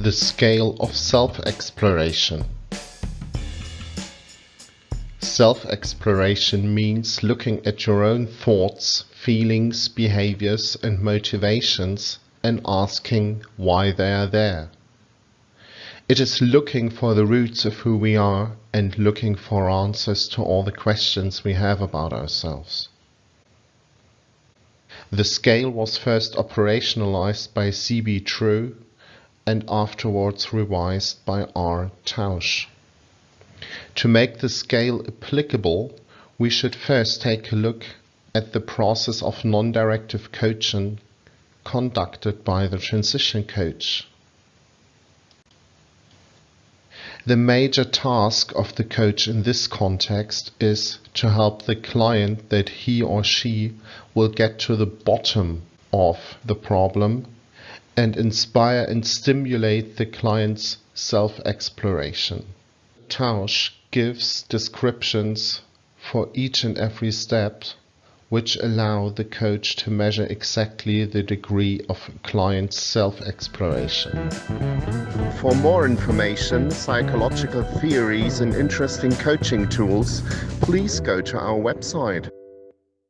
The scale of self-exploration. Self-exploration means looking at your own thoughts, feelings, behaviors and motivations and asking why they are there. It is looking for the roots of who we are and looking for answers to all the questions we have about ourselves. The scale was first operationalized by C.B. Truax and afterwards revised by R. Tausch. To make the scale applicable, we should first take a look at the process of non-directive coaching conducted by the transition coach. The major task of the coach in this context is to help the client that he or she will get to the bottom of the problem and inspire and stimulate the client's self-exploration. Tausch gives descriptions for each and every step which allow the coach to measure exactly the degree of client's self-exploration. For more information, psychological theories and interesting coaching tools, please go to our website.